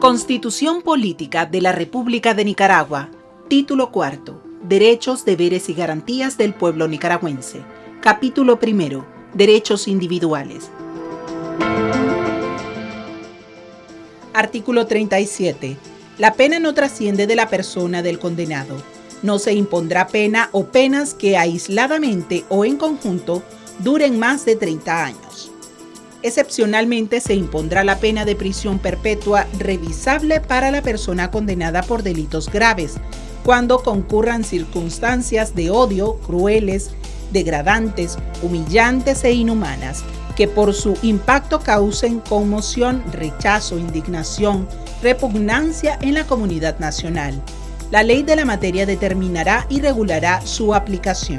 Constitución Política de la República de Nicaragua. Título cuarto. Derechos, deberes y garantías del pueblo nicaragüense. Capítulo primero. Derechos individuales. Artículo 37. La pena no trasciende de la persona del condenado. No se impondrá pena o penas que aisladamente o en conjunto duren más de 30 años. Excepcionalmente se impondrá la pena de prisión perpetua revisable para la persona condenada por delitos graves, cuando concurran circunstancias de odio crueles, degradantes, humillantes e inhumanas, que por su impacto causen conmoción, rechazo, indignación, repugnancia en la comunidad nacional. La ley de la materia determinará y regulará su aplicación.